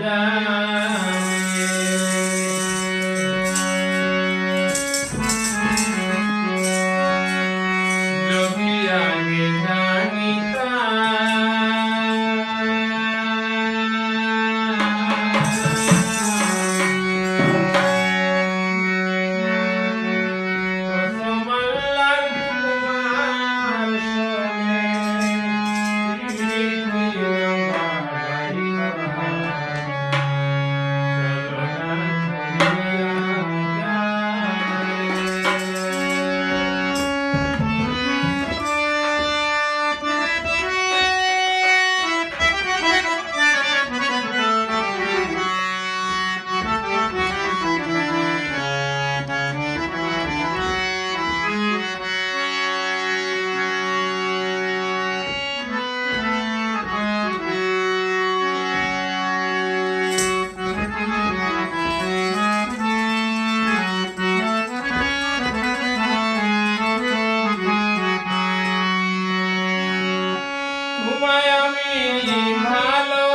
down. ঘুমায় আমি ভালো